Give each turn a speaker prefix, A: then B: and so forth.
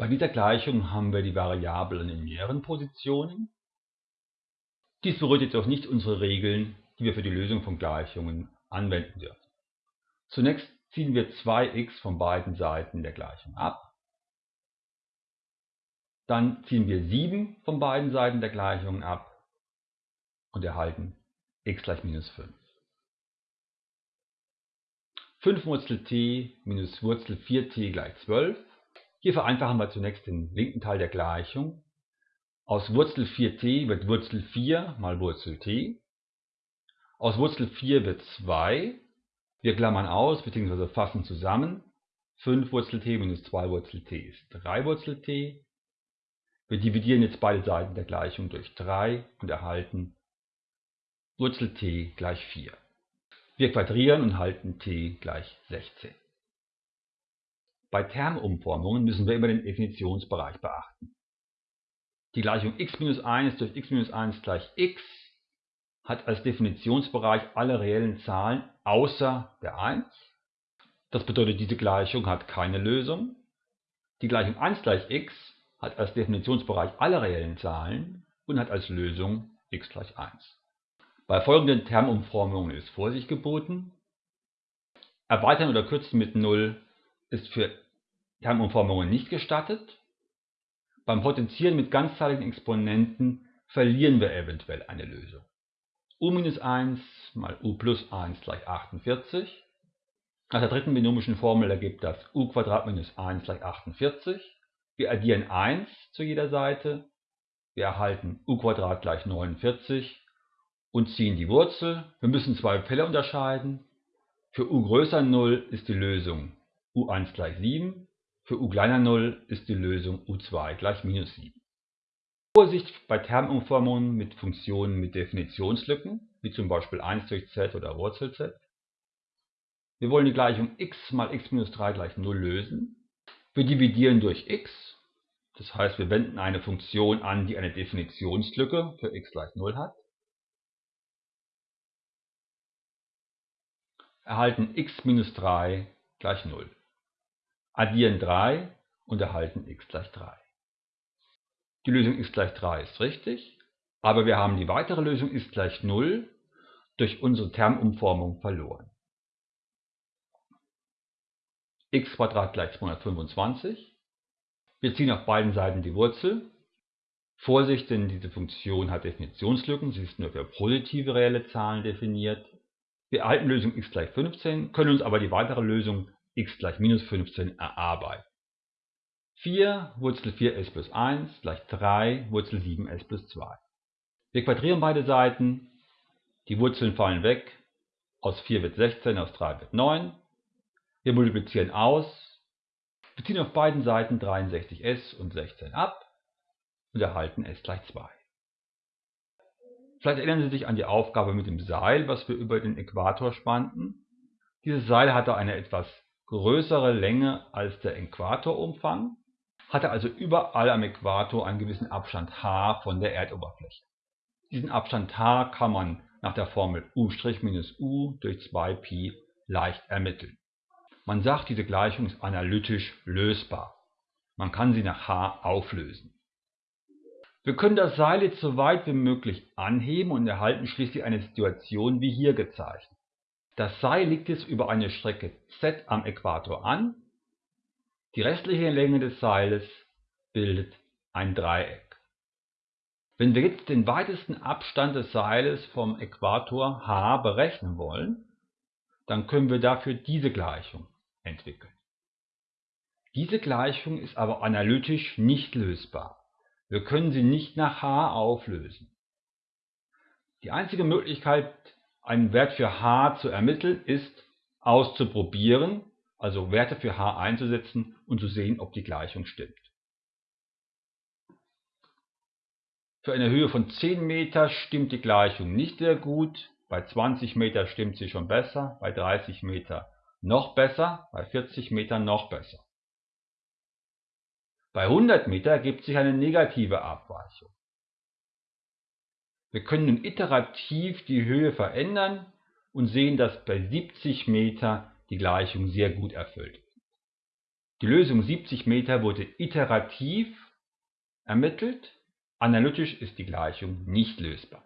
A: Bei dieser Gleichung haben wir die Variablen in mehreren Positionen. Dies berührt jedoch nicht unsere Regeln, die wir für die Lösung von Gleichungen anwenden dürfen. Zunächst ziehen wir 2x von beiden Seiten der Gleichung ab. Dann ziehen wir 7 von beiden Seiten der Gleichung ab und erhalten x gleich minus 5. 5 Wurzel t minus Wurzel 4t gleich 12. Hier vereinfachen wir zunächst den linken Teil der Gleichung. Aus Wurzel 4t wird Wurzel 4 mal Wurzel t. Aus Wurzel 4 wird 2. Wir klammern aus bzw. fassen zusammen. 5 Wurzel t minus 2 Wurzel t ist 3 Wurzel t. Wir dividieren jetzt beide Seiten der Gleichung durch 3 und erhalten Wurzel t gleich 4. Wir quadrieren und halten t gleich 16. Bei Termumformungen müssen wir immer den Definitionsbereich beachten. Die Gleichung x minus 1 durch x minus 1 gleich x hat als Definitionsbereich alle reellen Zahlen außer der 1. Das bedeutet, diese Gleichung hat keine Lösung. Die Gleichung 1 gleich x hat als Definitionsbereich alle reellen Zahlen und hat als Lösung x gleich 1. Bei folgenden Termumformungen ist Vorsicht geboten. Erweitern oder kürzen mit 0 ist für Termumformungen nicht gestattet. Beim Potenzieren mit ganzzahligen Exponenten verlieren wir eventuell eine Lösung. u minus 1 mal u plus 1 gleich 48. Nach der dritten binomischen Formel ergibt das u minus 1 gleich 48. Wir addieren 1 zu jeder Seite. Wir erhalten u gleich 49 und ziehen die Wurzel. Wir müssen zwei Fälle unterscheiden. Für u größer 0 ist die Lösung u1 gleich 7. Für u kleiner 0 ist die Lösung u2 gleich minus 7. Vorsicht bei Termumformungen mit Funktionen mit Definitionslücken, wie zum Beispiel 1 durch z oder Wurzel z. Wir wollen die Gleichung x mal x minus 3 gleich 0 lösen. Wir dividieren durch x, das heißt wir wenden eine Funktion an, die eine Definitionslücke für x gleich 0 hat. Erhalten x minus 3 gleich 0. Addieren 3 und erhalten x gleich 3. Die Lösung x gleich 3 ist richtig, aber wir haben die weitere Lösung x gleich 0 durch unsere Termumformung verloren x gleich 225. Wir ziehen auf beiden Seiten die Wurzel. Vorsicht, denn diese Funktion hat Definitionslücken, sie ist nur für positive reelle Zahlen definiert. Wir erhalten Lösung x gleich 15, können uns aber die weitere Lösung x gleich minus 15 erarbeiten. 4 Wurzel 4s plus 1 gleich 3 Wurzel 7s plus 2. Wir quadrieren beide Seiten, die Wurzeln fallen weg, aus 4 wird 16, aus 3 wird 9. Wir multiplizieren aus, wir ziehen auf beiden Seiten 63s und 16 ab und erhalten s gleich 2. Vielleicht erinnern Sie sich an die Aufgabe mit dem Seil, was wir über den Äquator spannten. Dieses Seil hatte eine etwas größere Länge als der Äquatorumfang, hatte also überall am Äquator einen gewissen Abstand h von der Erdoberfläche. Diesen Abstand h kann man nach der Formel u' u durch 2pi leicht ermitteln. Man sagt, diese Gleichung ist analytisch lösbar. Man kann sie nach h auflösen. Wir können das Seil jetzt so weit wie möglich anheben und erhalten schließlich eine Situation wie hier gezeichnet. Das Seil liegt jetzt über eine Strecke z am Äquator an. Die restliche Länge des Seiles bildet ein Dreieck. Wenn wir jetzt den weitesten Abstand des Seiles vom Äquator h berechnen wollen, dann können wir dafür diese Gleichung entwickeln. Diese Gleichung ist aber analytisch nicht lösbar. Wir können sie nicht nach h auflösen. Die einzige Möglichkeit, einen Wert für h zu ermitteln, ist auszuprobieren, also Werte für h einzusetzen und zu sehen, ob die Gleichung stimmt. Für eine Höhe von 10 Meter stimmt die Gleichung nicht sehr gut, bei 20 Meter stimmt sie schon besser, bei 30 Meter noch besser, bei 40 Metern noch besser. Bei 100 Meter ergibt sich eine negative Abweichung. Wir können nun iterativ die Höhe verändern und sehen, dass bei 70 Meter die Gleichung sehr gut erfüllt. Die Lösung 70 Meter wurde iterativ ermittelt. Analytisch ist die Gleichung nicht lösbar.